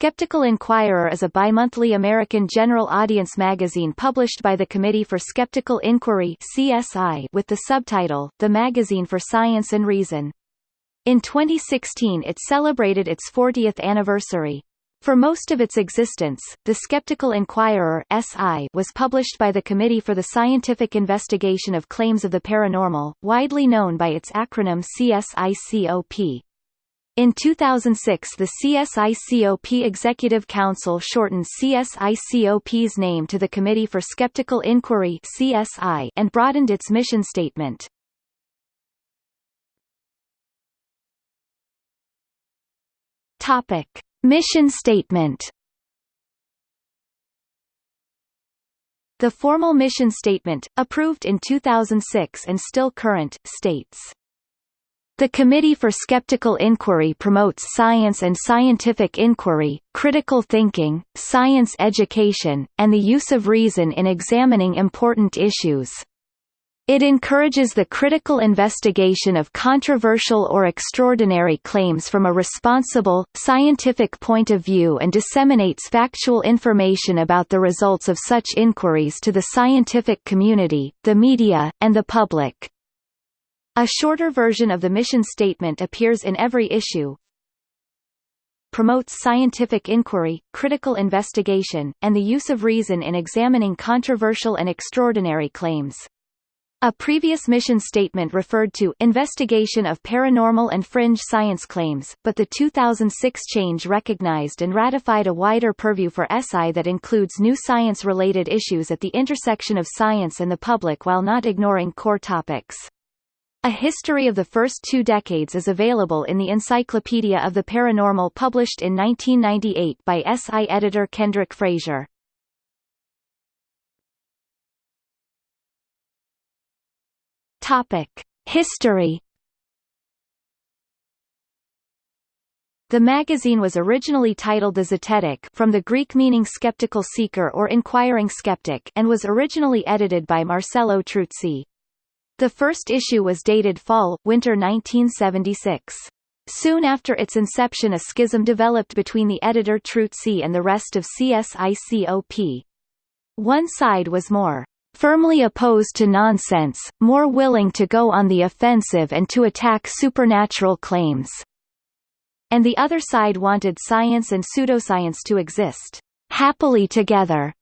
Skeptical Inquirer is a bimonthly American general audience magazine published by the Committee for Skeptical Inquiry CSI with the subtitle, The Magazine for Science and Reason. In 2016 it celebrated its 40th anniversary. For most of its existence, the Skeptical Inquirer SI was published by the Committee for the Scientific Investigation of Claims of the Paranormal, widely known by its acronym CSICOP. In 2006 the CSICOP Executive Council shortened CSICOP's name to the Committee for Skeptical Inquiry CSI and broadened its mission statement. Topic. Mission statement The formal mission statement, approved in 2006 and still current, states the Committee for Skeptical Inquiry promotes science and scientific inquiry, critical thinking, science education, and the use of reason in examining important issues. It encourages the critical investigation of controversial or extraordinary claims from a responsible, scientific point of view and disseminates factual information about the results of such inquiries to the scientific community, the media, and the public. A shorter version of the mission statement appears in every issue. Promotes scientific inquiry, critical investigation, and the use of reason in examining controversial and extraordinary claims. A previous mission statement referred to investigation of paranormal and fringe science claims, but the 2006 change recognized and ratified a wider purview for SI that includes new science-related issues at the intersection of science and the public while not ignoring core topics. A history of the first two decades is available in the Encyclopedia of the Paranormal published in 1998 by SI editor Kendrick Frazier. Topic: History The magazine was originally titled The Zetetic from the Greek meaning skeptical seeker or inquiring skeptic and was originally edited by Marcello Truzzi. The first issue was dated fall-winter 1976. Soon after its inception a schism developed between the editor Truzzi and the rest of CSICOP. One side was more firmly opposed to nonsense, more willing to go on the offensive and to attack supernatural claims. And the other side wanted science and pseudoscience to exist happily together.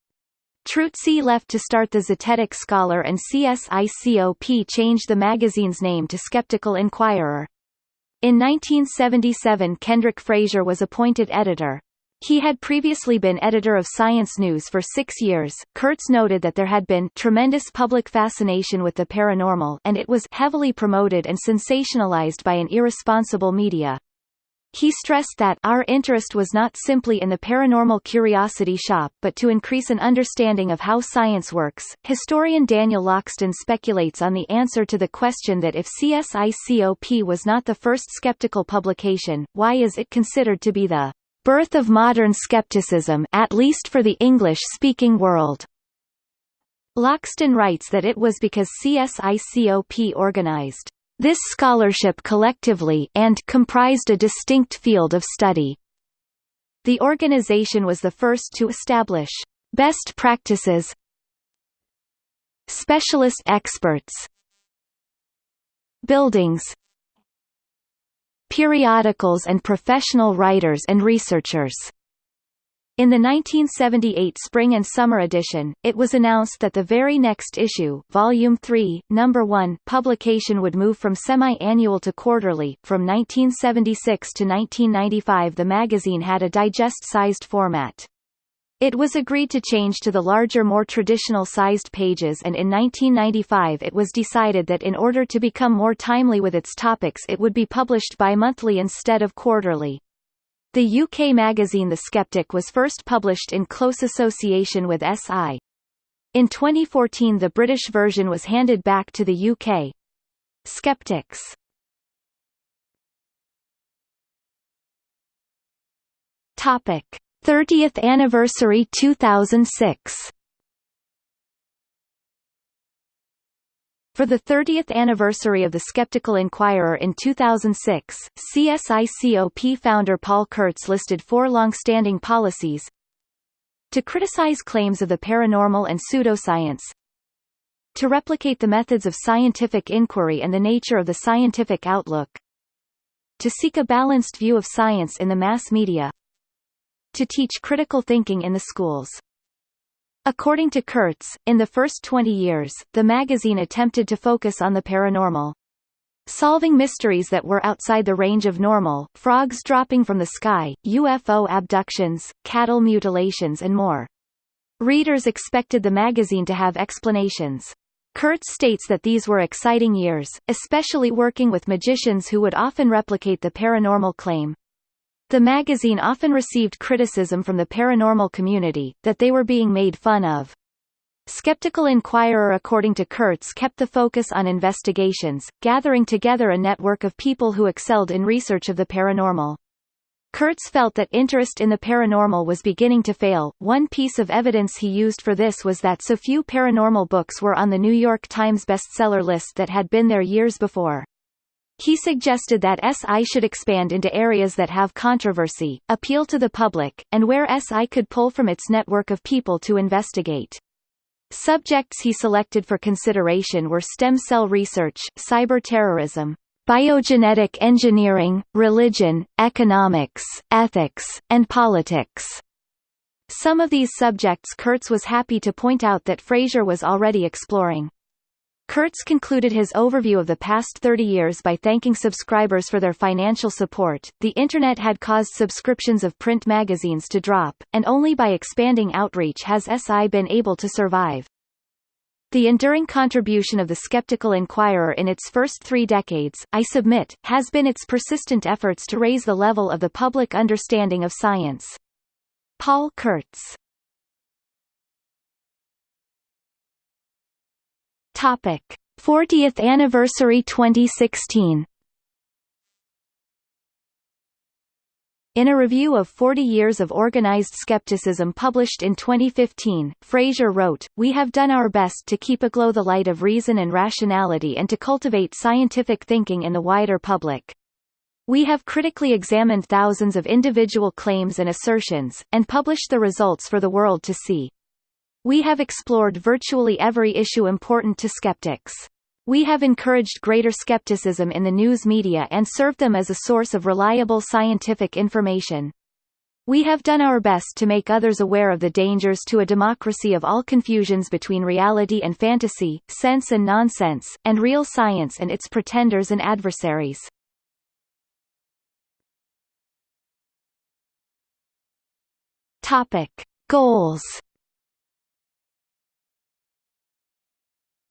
Truzzi left to start the Zetetic Scholar and CSICOP changed the magazine's name to Skeptical Inquirer. In 1977 Kendrick Frazier was appointed editor. He had previously been editor of Science News for six years. Kurtz noted that there had been tremendous public fascination with the paranormal and it was heavily promoted and sensationalized by an irresponsible media. He stressed that our interest was not simply in the paranormal curiosity shop but to increase an understanding of how science works. Historian Daniel Loxton speculates on the answer to the question that if CSICOP was not the first skeptical publication, why is it considered to be the birth of modern skepticism at least for the English-speaking world? Loxton writes that it was because CSICOP organized this scholarship collectively and comprised a distinct field of study. The organization was the first to establish best practices specialist experts buildings periodicals and professional writers and researchers in the 1978 spring and summer edition, it was announced that the very next issue, Volume 3, Number 1, publication would move from semi-annual to quarterly. From 1976 to 1995 the magazine had a digest-sized format. It was agreed to change to the larger more traditional sized pages and in 1995 it was decided that in order to become more timely with its topics it would be published bi-monthly instead of quarterly. The UK magazine The Skeptic was first published in close association with SI. In 2014 the British version was handed back to the UK. Skeptics Topic 30th anniversary 2006 For the 30th anniversary of the Skeptical Inquirer in 2006, CSICOP founder Paul Kurtz listed four long-standing policies to criticize claims of the paranormal and pseudoscience to replicate the methods of scientific inquiry and the nature of the scientific outlook to seek a balanced view of science in the mass media to teach critical thinking in the schools According to Kurtz, in the first 20 years, the magazine attempted to focus on the paranormal. Solving mysteries that were outside the range of normal, frogs dropping from the sky, UFO abductions, cattle mutilations and more. Readers expected the magazine to have explanations. Kurtz states that these were exciting years, especially working with magicians who would often replicate the paranormal claim. The magazine often received criticism from the paranormal community, that they were being made fun of. Skeptical Inquirer according to Kurtz kept the focus on investigations, gathering together a network of people who excelled in research of the paranormal. Kurtz felt that interest in the paranormal was beginning to fail. One piece of evidence he used for this was that so few paranormal books were on the New York Times bestseller list that had been there years before. He suggested that SI should expand into areas that have controversy, appeal to the public, and where SI could pull from its network of people to investigate. Subjects he selected for consideration were stem cell research, cyber terrorism, biogenetic engineering, religion, economics, ethics, and politics. Some of these subjects Kurtz was happy to point out that Frazier was already exploring. Kurtz concluded his overview of the past 30 years by thanking subscribers for their financial support. The Internet had caused subscriptions of print magazines to drop, and only by expanding outreach has SI been able to survive. The enduring contribution of the Skeptical Inquirer in its first three decades, I submit, has been its persistent efforts to raise the level of the public understanding of science. Paul Kurtz Topic: 40th anniversary 2016. In a review of 40 Years of Organized Skepticism published in 2015, Frazier wrote, We have done our best to keep aglow the light of reason and rationality and to cultivate scientific thinking in the wider public. We have critically examined thousands of individual claims and assertions, and published the results for the world to see. We have explored virtually every issue important to skeptics. We have encouraged greater skepticism in the news media and served them as a source of reliable scientific information. We have done our best to make others aware of the dangers to a democracy of all confusions between reality and fantasy, sense and nonsense, and real science and its pretenders and adversaries. Topic. Goals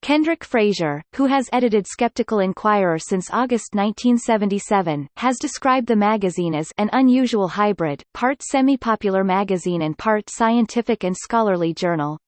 Kendrick Frazier, who has edited Skeptical Inquirer since August 1977, has described the magazine as an unusual hybrid, part semi-popular magazine and part scientific and scholarly journal.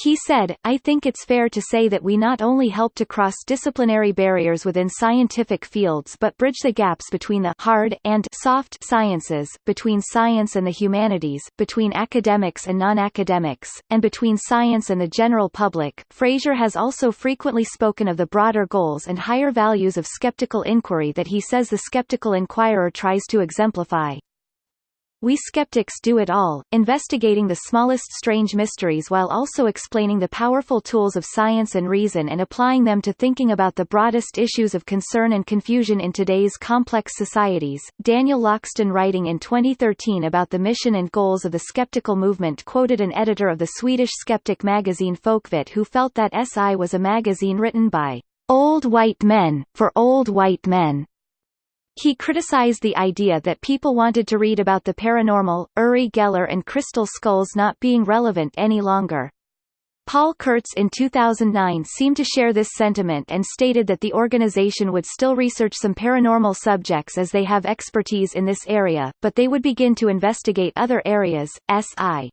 He said, I think it's fair to say that we not only help to cross disciplinary barriers within scientific fields but bridge the gaps between the hard and soft sciences, between science and the humanities, between academics and non-academics, and between science and the general public. Frazier has also frequently spoken of the broader goals and higher values of skeptical inquiry that he says the skeptical inquirer tries to exemplify. We skeptics do it all, investigating the smallest strange mysteries while also explaining the powerful tools of science and reason and applying them to thinking about the broadest issues of concern and confusion in today's complex societies. Daniel Loxton writing in 2013 about the mission and goals of the skeptical movement quoted an editor of the Swedish skeptic magazine Folkvett who felt that SI was a magazine written by old white men, for old white men, he criticized the idea that people wanted to read about the paranormal, Uri Geller and crystal skulls not being relevant any longer. Paul Kurtz in 2009 seemed to share this sentiment and stated that the organization would still research some paranormal subjects as they have expertise in this area, but they would begin to investigate other areas. SI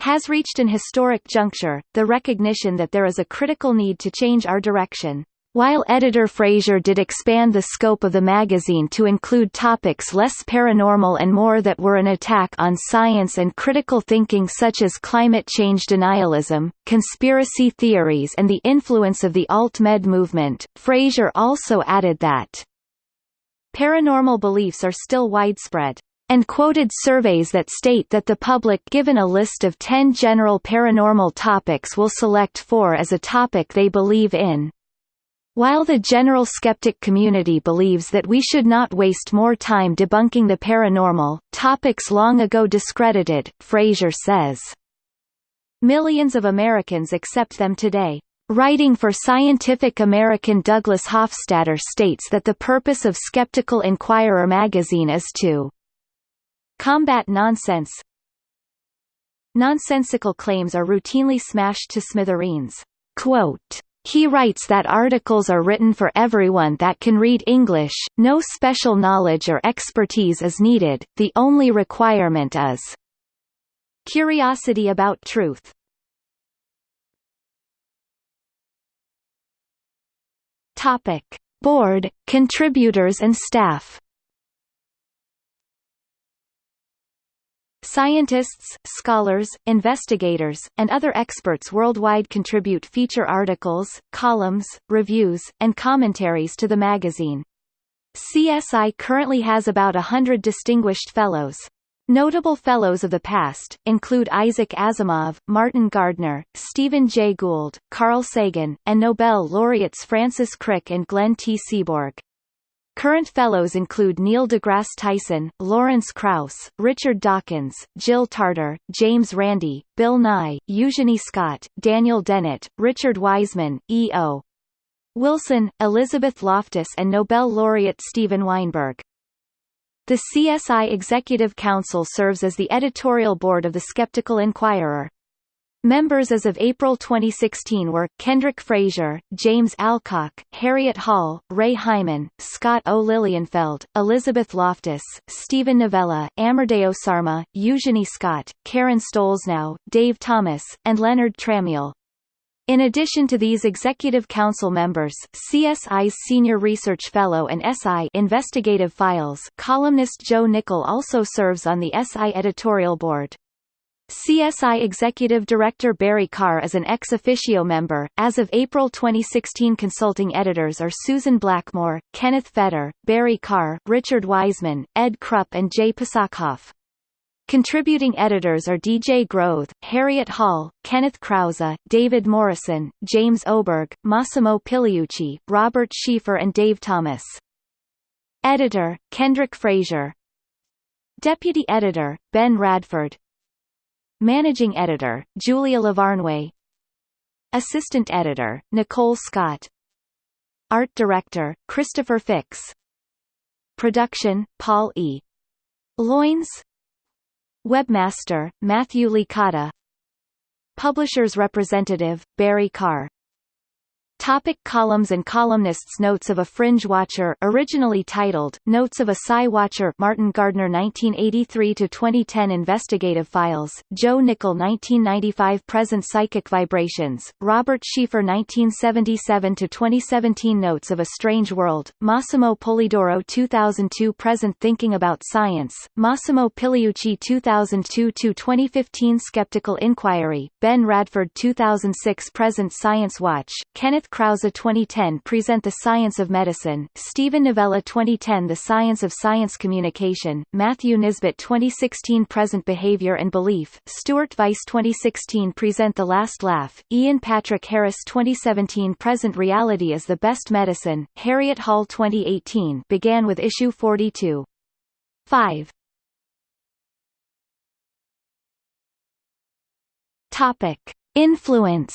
has reached an historic juncture, the recognition that there is a critical need to change our direction. While editor Frazier did expand the scope of the magazine to include topics less paranormal and more that were an attack on science and critical thinking such as climate change denialism, conspiracy theories and the influence of the alt-med movement, Frazier also added that paranormal beliefs are still widespread and quoted surveys that state that the public given a list of 10 general paranormal topics will select four as a topic they believe in. While the general skeptic community believes that we should not waste more time debunking the paranormal, topics long ago discredited, Frazier says. Millions of Americans accept them today. Writing for Scientific American Douglas Hofstadter states that the purpose of Skeptical Inquirer magazine is to combat nonsense. Nonsensical claims are routinely smashed to smithereens. Quote, he writes that articles are written for everyone that can read English, no special knowledge or expertise is needed, the only requirement is curiosity about truth. Topic. Board, contributors and staff Scientists, scholars, investigators, and other experts worldwide contribute feature articles, columns, reviews, and commentaries to the magazine. CSI currently has about a hundred distinguished fellows. Notable fellows of the past, include Isaac Asimov, Martin Gardner, Stephen Jay Gould, Carl Sagan, and Nobel laureates Francis Crick and Glenn T. Seaborg. Current fellows include Neil deGrasse Tyson, Lawrence Krauss, Richard Dawkins, Jill Tarter, James Randi, Bill Nye, Eugenie Scott, Daniel Dennett, Richard Wiseman, E.O. Wilson, Elizabeth Loftus and Nobel laureate Steven Weinberg. The CSI Executive Council serves as the editorial board of the Skeptical Inquirer. Members as of April 2016 were, Kendrick Frazier, James Alcock, Harriet Hall, Ray Hyman, Scott O. Lilienfeld, Elizabeth Loftus, Steven Novella, Amardeo Sarma, Eugenie Scott, Karen Stollznow, Dave Thomas, and Leonard Tramiel. In addition to these Executive Council members, CSI's Senior Research Fellow and SI Investigative Files columnist Joe Nickell also serves on the SI editorial board. CSI Executive Director Barry Karr is an ex officio member. As of April 2016, consulting editors are Susan Blackmore, Kenneth Feder, Barry Karr, Richard Wiseman, Ed Krupp, and Jay Pasachoff. Contributing editors are DJ Grothe, Harriet Hall, Kenneth Krause, David Morrison, James Oberg, Massimo Pigliucci, Robert Sheaffer and Dave Thomas. Editor, Kendrick Frazier Deputy Editor, Ben Radford Managing Editor, Julia Lavarnway. Assistant Editor, Nicole Scott. Art Director, Christopher Fix. Production, Paul E. Loynes Webmaster, Matthew Licata. Publishers Representative, Barry Karr Topic columns and columnists Notes of a Fringe Watcher originally titled, Notes of a Psi Watcher Martin Gardner 1983-2010 Investigative Files, Joe Nickell 1995 Present Psychic Vibrations, Robert Sheaffer 1977-2017 Notes of a Strange World, Massimo Polidoro 2002 Present Thinking About Science, Massimo Pigliucci 2002-2015 Skeptical Inquiry, Ben Radford 2006 Present Science Watch, Kenneth Krause 2010 Present the Science of Medicine, Steven Novella 2010 The Science of Science Communication, Matthew Nisbet 2016 Present Behavior and Belief, Stuart Vyse 2016 Present The Last Laugh, Ian Patrick Harris 2017 Present Reality is the Best Medicine, Harriet Hall 2018 began with issue 42. 5. Topic. Influence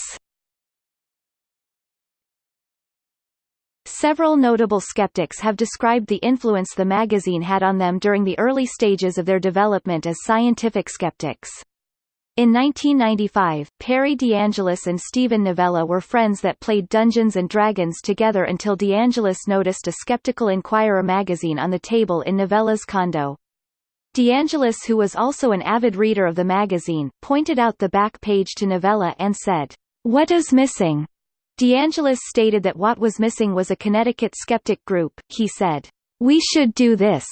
Several notable skeptics have described the influence the magazine had on them during the early stages of their development as scientific skeptics. In 1995, Perry DeAngelis and Steven Novella were friends that played Dungeons and Dragons together until DeAngelis noticed a Skeptical Inquirer magazine on the table in Novella's condo. DeAngelis who was also an avid reader of the magazine, pointed out the back page to Novella and said, What is missing? DeAngelis stated that what was missing was a Connecticut skeptic group, he said, "We should do this,"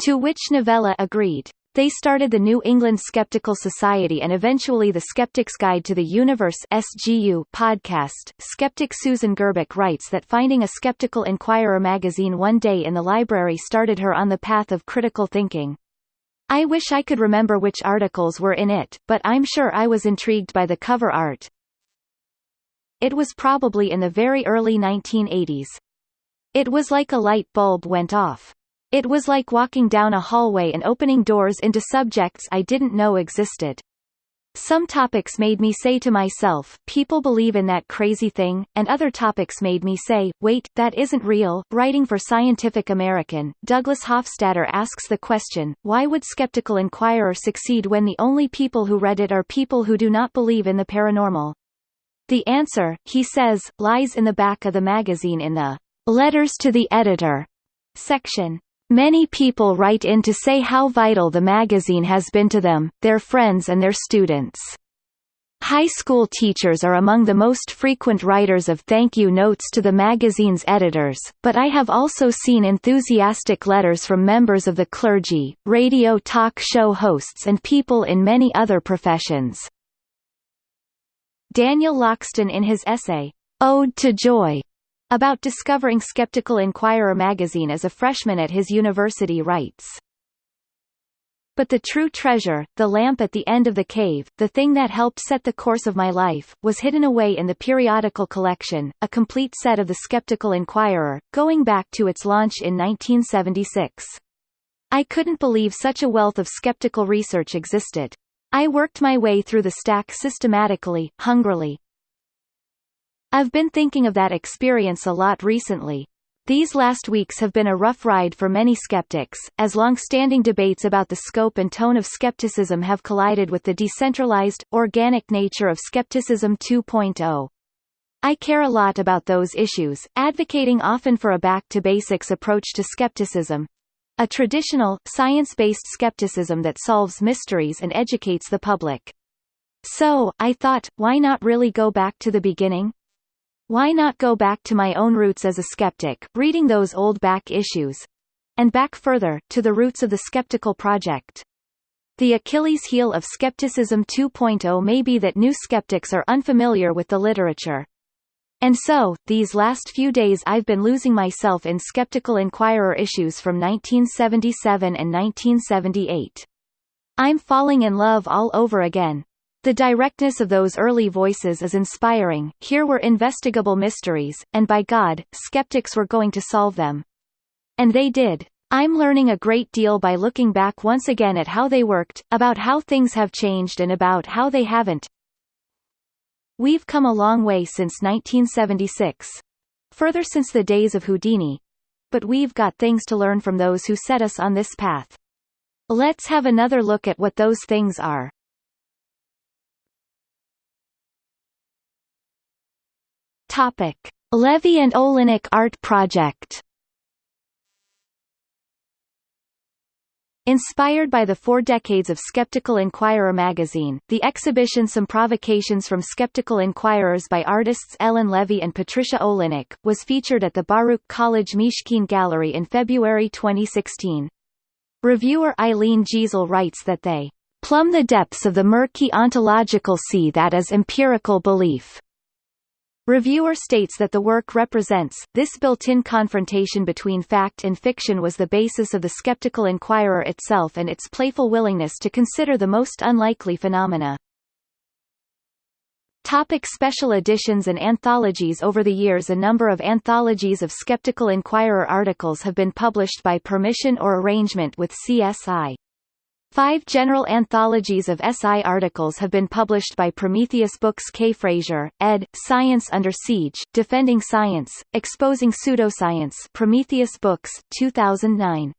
to which Novella agreed. They started the New England Skeptical Society and eventually the Skeptic's Guide to the Universe SGU podcast. Skeptic Susan Gerbic writes that finding a Skeptical Inquirer magazine one day in the library started her on the path of critical thinking. I wish I could remember which articles were in it, but I'm sure I was intrigued by the cover art. It was probably in the very early 1980s. It was like a light bulb went off. It was like walking down a hallway and opening doors into subjects I didn't know existed. Some topics made me say to myself, people believe in that crazy thing, and other topics made me say, wait, that isn't real. Writing for Scientific American, Douglas Hofstadter asks the question, why would Skeptical Inquirer succeed when the only people who read it are people who do not believe in the paranormal? The answer, he says, lies in the back of the magazine in the Letters to the Editor section. Many people write in to say how vital the magazine has been to them, their friends and their students. High school teachers are among the most frequent writers of thank you notes to the magazine's editors, but I have also seen enthusiastic letters from members of the clergy, radio talk show hosts and people in many other professions. Daniel Loxton in his essay, Ode to Joy, about discovering Skeptical Inquirer magazine as a freshman at his university writes. But the true treasure, the lamp at the end of the cave, the thing that helped set the course of my life, was hidden away in the periodical collection, a complete set of the Skeptical Inquirer, going back to its launch in 1976. I couldn't believe such a wealth of skeptical research existed. I worked my way through the stack systematically, hungrily, I've been thinking of that experience a lot recently. These last weeks have been a rough ride for many skeptics, as long-standing debates about the scope and tone of skepticism have collided with the decentralized, organic nature of Skepticism 2.0. I care a lot about those issues, advocating often for a back-to-basics approach to skepticism, a traditional, science-based skepticism that solves mysteries and educates the public. So, I thought, why not really go back to the beginning? Why not go back to my own roots as a skeptic, reading those old back issues? And back further, to the roots of the skeptical project. The Achilles heel of Skepticism 2.0 may be that new skeptics are unfamiliar with the literature. And so, these last few days I've been losing myself in Skeptical Inquirer issues from 1977 and 1978. I'm falling in love all over again, the directness of those early voices is inspiring, here were investigable mysteries, and by God, skeptics were going to solve them. And they did. I'm learning a great deal by looking back once again at how they worked, about how things have changed and about how they haven't. We've come a long way since 1976. Further since the days of Houdini. But we've got things to learn from those who set us on this path. Let's have another look at what those things are. Topic: Levy and Olynyk Art Project. Inspired by the four decades of Skeptical Inquirer magazine, the exhibition Some Provocations from Skeptical Inquirers by artists Ellen Levy and Patricia Olynyk, was featured at the Baruch College Mishkin Gallery in February 2016. Reviewer Eileen Giesel writes that they plumb the depths of the murky ontological sea that is empirical belief. Reviewer states that the work represents, this built-in confrontation between fact and fiction was the basis of the skeptical inquirer itself and its playful willingness to consider the most unlikely phenomena. Topic special editions and anthologies Over the years a number of anthologies of Skeptical Inquirer articles have been published by permission or arrangement with CSI. Five general anthologies of SI articles have been published by Prometheus Books K. Frazier, ed., Science Under Siege, Defending Science, Exposing Pseudoscience Prometheus Books, 2009.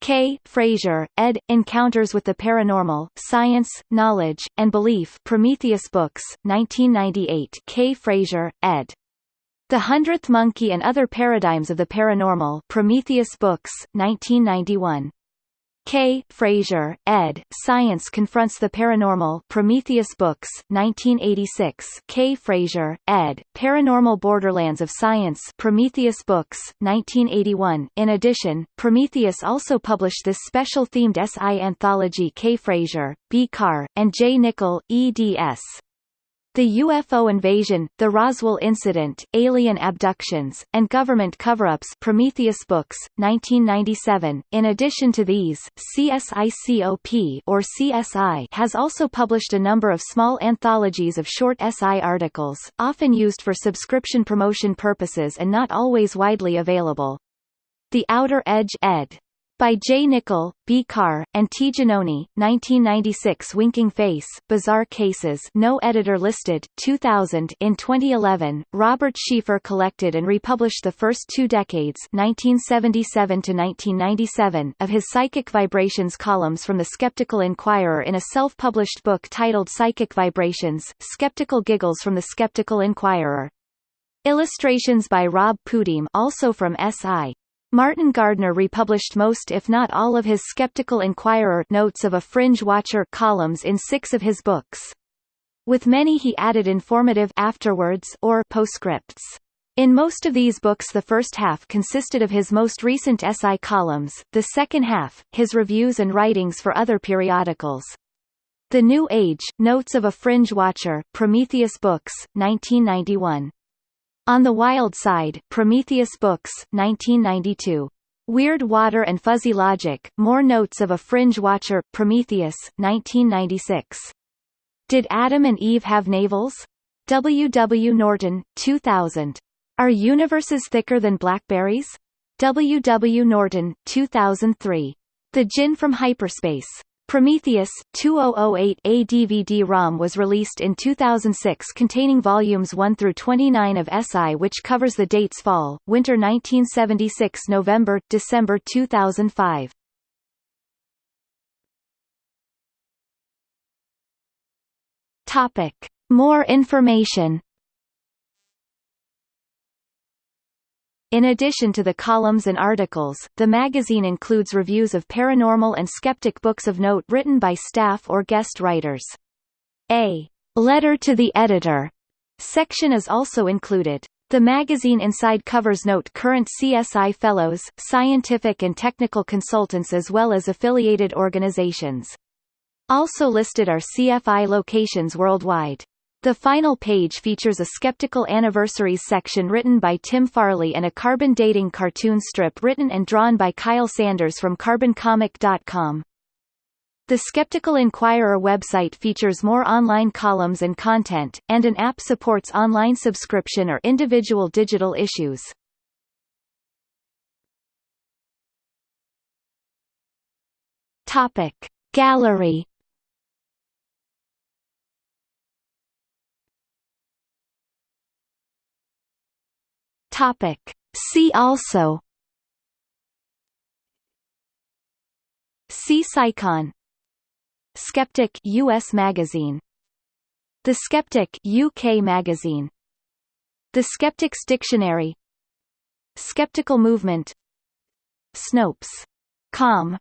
K. Frazier, ed., Encounters with the Paranormal, Science, Knowledge, and Belief Prometheus Books, 1998 K. Frazier, ed. The Hundredth Monkey and Other Paradigms of the Paranormal Prometheus Books, 1991. K. Frazier, ed. Science Confronts the Paranormal Prometheus Books, 1986 K. Frazier, ed. Paranormal Borderlands of Science Prometheus Books, 1981 In addition, Prometheus also published this special-themed SI anthology K. Frazier, B. Karr, and J. Nickell, eds. The UFO invasion, the Roswell incident, alien abductions, and government cover-ups Prometheus Books, 1997. In addition to these, CSICOP or CSI has also published a number of small anthologies of short SI articles, often used for subscription promotion purposes and not always widely available. The Outer Edge ed by J. Nickell, B. Karr, and T. Genoni, 1996 Winking Face, Bizarre Cases no editor listed, 2000 In 2011, Robert Sheaffer collected and republished the first two decades 1977 to 1997 of his Psychic Vibrations columns from the Skeptical Inquirer in a self-published book titled Psychic Vibrations, Skeptical Giggles from the Skeptical Inquirer. Illustrations by Rob Pudim also from SI. Martin Gardner republished most if not all of his Skeptical Inquirer notes of a Fringe Watcher columns in six of his books. With many he added informative afterwards or postscripts. In most of these books the first half consisted of his most recent SI columns, the second half, his reviews and writings for other periodicals. The New Age, Notes of a Fringe Watcher, Prometheus Books, 1991. On the Wild Side, Prometheus Books, 1992. Weird Water and Fuzzy Logic, More Notes of a Fringe Watcher, Prometheus, 1996. Did Adam and Eve have navels? W. W. Norton, 2000. Are universes thicker than blackberries? W. W. Norton, 2003. The Djinn from Hyperspace. Prometheus 2008 A DVD-ROM was released in 2006 containing volumes 1 through 29 of SI which covers the dates fall, winter 1976 November, December 2005. Topic. More information In addition to the columns and articles, the magazine includes reviews of paranormal and skeptic books of note written by staff or guest writers. A letter to the editor section is also included. The magazine inside covers note current CSI fellows, scientific and technical consultants as well as affiliated organizations. Also listed are CFI locations worldwide. The final page features a Skeptical Anniversaries section written by Tim Farley and a carbon dating cartoon strip written and drawn by Kyle Sanders from carboncomic.com. The Skeptical Inquirer website features more online columns and content, and an app supports online subscription or individual digital issues. Topic. Gallery Topic. See also. See Psychon Skeptic US magazine. The Skeptic UK magazine. The Skeptics Dictionary. Skeptical Movement. Snopes. Com